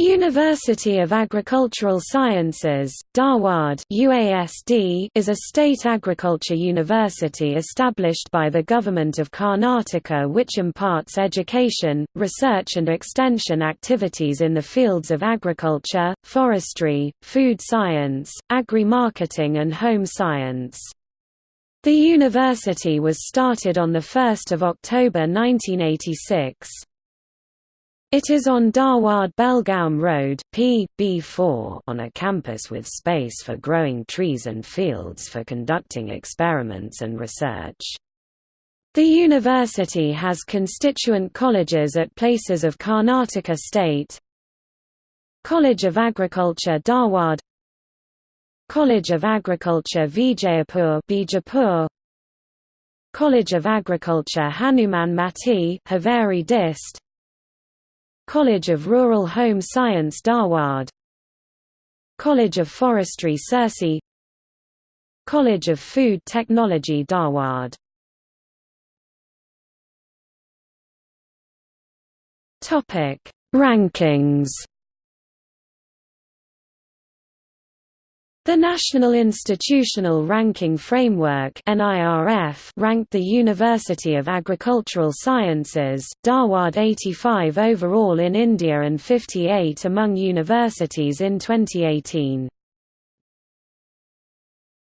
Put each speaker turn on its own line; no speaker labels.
University of Agricultural Sciences, Dharwad UASD is a state agriculture university established by the Government of Karnataka which imparts education, research and extension activities in the fields of agriculture, forestry, food science, agri-marketing and home science. The university was started on 1 October 1986. It is on Dharwad Belgaum Road P. B4 on a campus with space for growing trees and fields for conducting experiments and research. The university has constituent colleges at places of Karnataka state College of Agriculture Dharwad College of Agriculture Vijayapur Bijapur College of Agriculture Hanuman Mati Haveri Dist College of Rural Home Science Dharwad College of Forestry Sirsi College of Food Technology Dharwad Rankings The National Institutional Ranking Framework ranked the University of Agricultural Sciences, Dharwad 85 overall in India and 58 among universities in 2018.